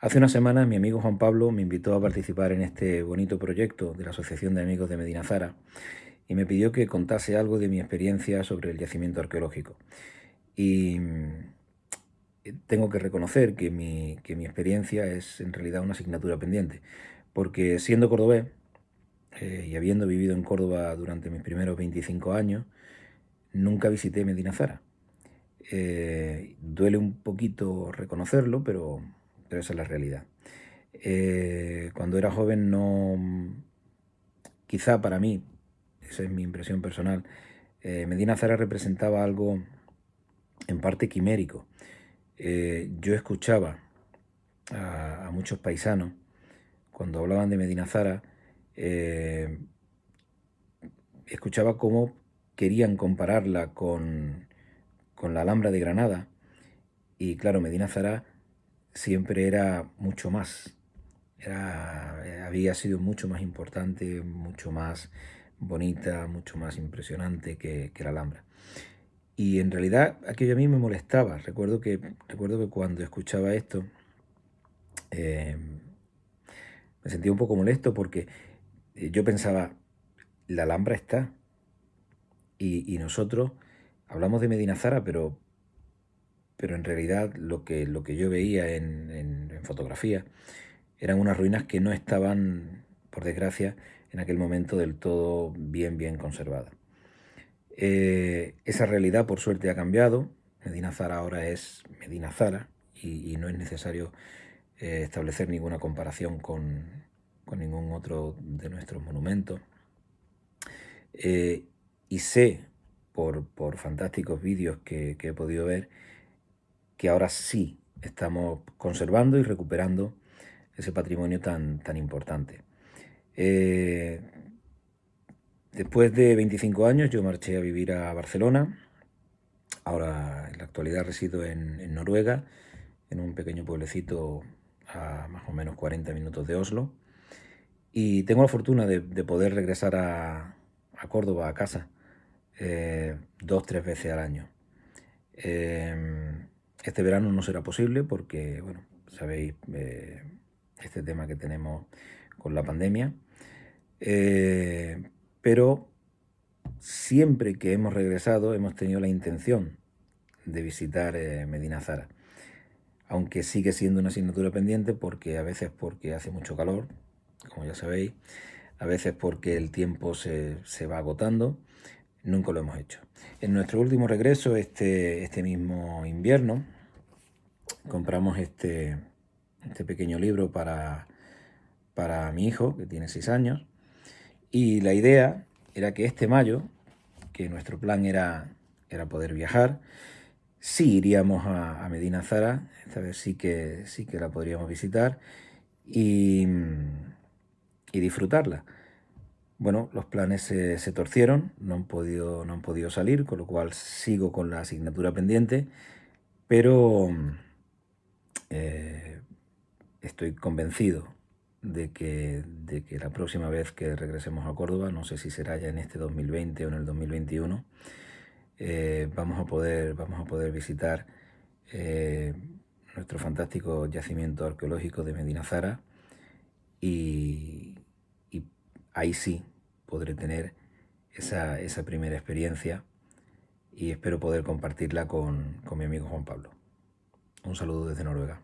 Hace unas semanas mi amigo Juan Pablo me invitó a participar en este bonito proyecto de la Asociación de Amigos de Medina Zara y me pidió que contase algo de mi experiencia sobre el yacimiento arqueológico. Y mm, tengo que reconocer que mi, mi experiencia es en realidad una asignatura pendiente, porque siendo cordobés eh, y habiendo vivido en Córdoba durante mis primeros 25 años, nunca visité Medina Zara. Eh, duele un poquito reconocerlo, pero pero esa es la realidad. Eh, cuando era joven no, quizá para mí, esa es mi impresión personal, eh, Medina Zara representaba algo en parte quimérico. Eh, yo escuchaba a, muchos paisanos cuando hablaban de Medina Zara, escuchaba cómo querían compararla con, con la Alhambra de Granada y claro, Medina Zara siempre era mucho más. Era, eh, había sido mucho más importante, mucho más bonita, mucho más impresionante que, la Alhambra. Y en realidad aquello a mí me molestaba. Recuerdo que, recuerdo que cuando escuchaba esto em, me sentía un poco molesto porque eh, yo pensaba, la Alhambra está. Y, y nosotros hablamos de Medina Zara, pero pero en realidad lo que, lo que yo veía en, fotografía eran unas ruinas que no estaban, por desgracia, en aquel momento del todo bien, bien conservadas. Eh, esa realidad, por suerte, ha cambiado. Medina Zara ahora es Medina Zara y, no es necesario eh, establecer ninguna comparación con, ningún otro de nuestros monumentos. Eh, y sé, por, fantásticos vídeos que he podido ver, que ahora sí estamos conservando y recuperando ese patrimonio tan, tan importante. Eh, después de 25 años yo marché a vivir a Barcelona, ahora en la actualidad resido en, Noruega, en un pequeño pueblecito a más o menos 40 minutos de Oslo, y tengo la fortuna de, poder regresar a, Córdoba, a casa, eh, dos, tres veces al año. Eh, este verano no será posible porque, bueno, sabéis eh, este tema que tenemos con la pandemia. Eh, pero siempre que hemos regresado hemos tenido la intención de visitar eh, Medina Zara. Aunque sigue siendo una asignatura pendiente porque a veces porque hace mucho calor, como ya sabéis, a veces porque el tiempo se, se va agotando, nunca lo hemos hecho. En nuestro último regreso, este, este mismo invierno, compramos este, este pequeño libro para, para mi hijo, que tiene seis años, y la idea era que este mayo, que nuestro plan era, era poder viajar, sí iríamos a, Medina Zara, esta vez sí que, sí que la podríamos visitar y, y disfrutarla. Bueno, los planes se, torcieron, no han, podido, no han podido salir, con lo cual sigo con la asignatura pendiente, pero eh, estoy convencido de que, de que la próxima vez que regresemos a Córdoba, no sé si será ya en este 2020 o en el 2021, eh, vamos, a poder, vamos a poder visitar eh, nuestro fantástico yacimiento arqueológico de Medina Zara y, ahí sí podré tener esa, esa, primera experiencia y espero poder compartirla con mi amigo Juan Pablo. Un saludo desde Noruega.